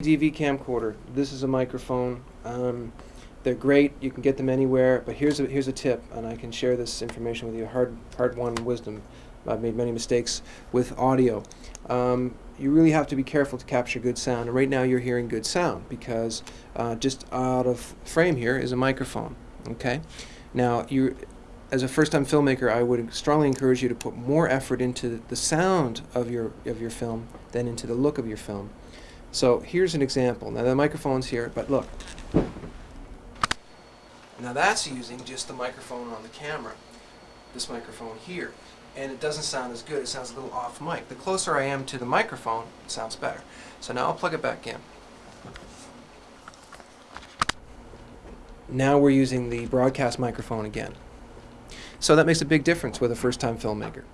DV camcorder. This is a microphone. Um, they're great. You can get them anywhere. But here's a here's a tip, and I can share this information with you. Hard hard won wisdom. I've made many mistakes with audio. Um, you really have to be careful to capture good sound. And right now you're hearing good sound because uh, just out of frame here is a microphone. Okay. Now you, as a first-time filmmaker, I would strongly encourage you to put more effort into the sound of your of your film than into the look of your film. So here's an example. Now the microphone's here, but look. Now that's using just the microphone on the camera. This microphone here. And it doesn't sound as good. It sounds a little off mic. The closer I am to the microphone, it sounds better. So now I'll plug it back in. Now we're using the broadcast microphone again. So that makes a big difference with a first-time filmmaker.